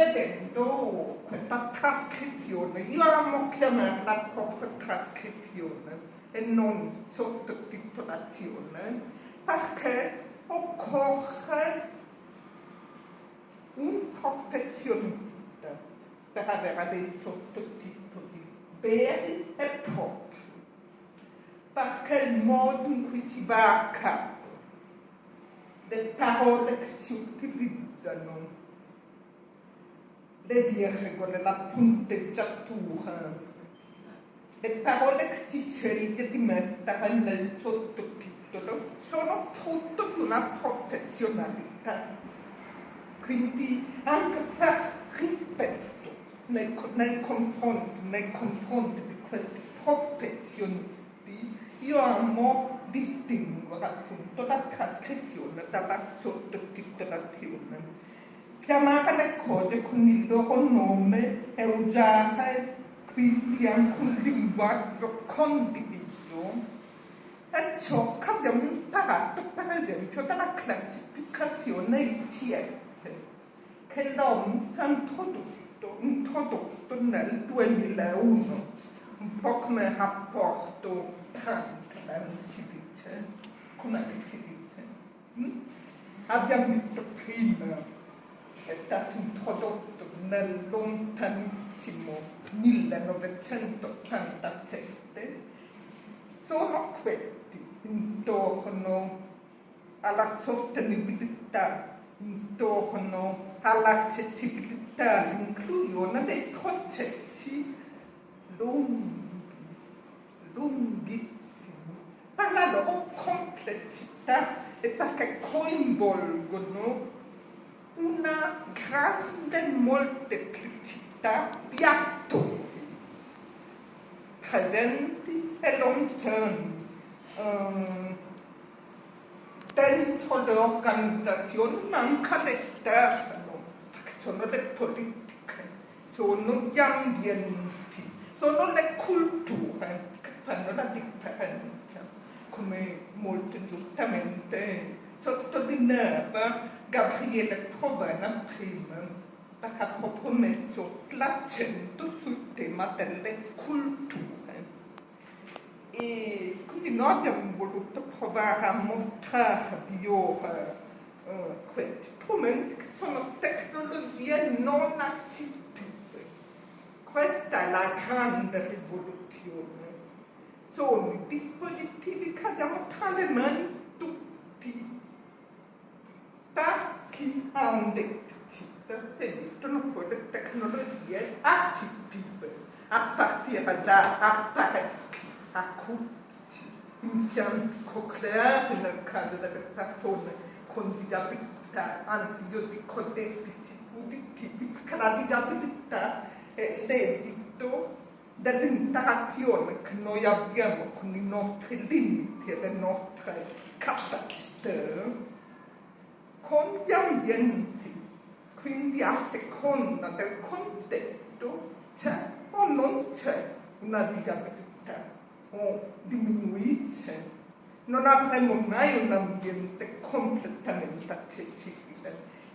vedendo questa trascrizione, io amo chiamarla proprio trascrizione e non sottotitolazione, perché occorre un professionista per avere dei sottotitoli veri e propri, perché il modo in cui si va a capo, le parole che si utilizzano, le virgole, la punteggiatura, le parole che si sceglie di mettere nel sottotitolo sono frutto di una professionalità. Quindi anche per rispetto nei, nei, confronti, nei confronti di questi professionisti, io amo distinguere appunto la trascrizione dalla sottotitolazione chiamare le cose con il loro nome e usare quindi anche un linguaggio condiviso. È ciò che abbiamo imparato per esempio dalla classificazione ICF che l'OMS ha introdotto, introdotto nel 2001 un po' come rapporto Franklin si dice. Come si dice? Mm? abbiamo visto prima stato introdotto nel lontanissimo 1987 sono questi intorno alla sostenibilità, intorno all'accessibilità, all'inclusione dei processi lunghi, lunghissimi, per la loro complessità e perché coinvolgono grande molteplicità di attori presenti e lontani um, dentro le organizzazioni ma anche all'esterno perché sono le politiche sono gli ambienti sono le culture che fanno la differenza come molto giustamente sottolineava Gabriele Provena prima, perché ha proprio messo l'accento sul tema delle culture. E quindi noi abbiamo voluto provare a mostrarvi ora uh, questi strumenti che sono tecnologie non assistive. Questa è la grande rivoluzione. Sono i dispositivi che abbiamo tra le mani chi ha un deficit esistono quelle tecnologie assistive a partire da apparecchi acuti, impianti cocleari nel caso delle persone con disabilità, anzi io dico deficit uditivi, perché la disabilità è l'esito dell'interazione che noi abbiamo con i nostri limiti e le nostre capacità con gli ambienti, quindi a seconda del contesto c'è o non c'è una disabilità o diminuisce. Non avremo mai un ambiente completamente accessibile.